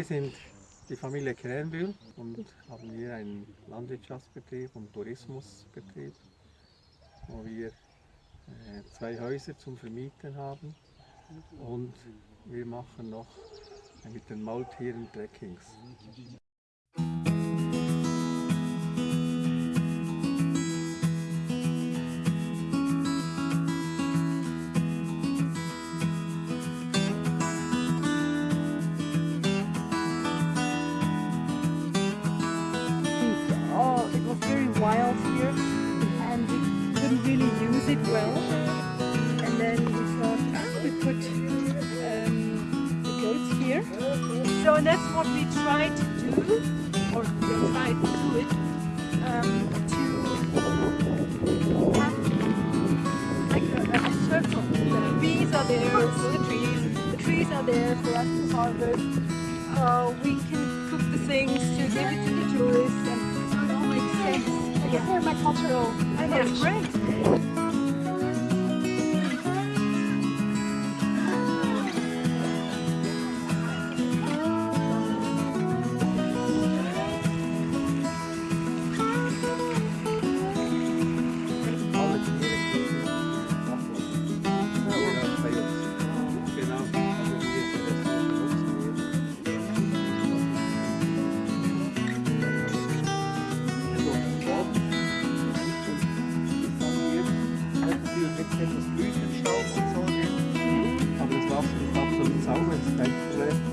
Wir sind die Familie Krähenbühl und haben hier einen Landwirtschaftsbetrieb und Tourismusbetrieb, wo wir äh, zwei Häuser zum Vermieten haben und wir machen noch mit den Maultieren Trekkings. Wild here and we couldn't really use it well. And then we thought, ah, we put um, the goats here. So that's what we tried to do, or we tried to do it, um, to like. The bees are there for the trees, the trees are there for us to harvest. Uh, we can cook the things to give it to the sense. I guess permacultural And it's great. Staub Füße staubsaugen. Aber das Wasser ist absolut sauber, es ist kein Problem.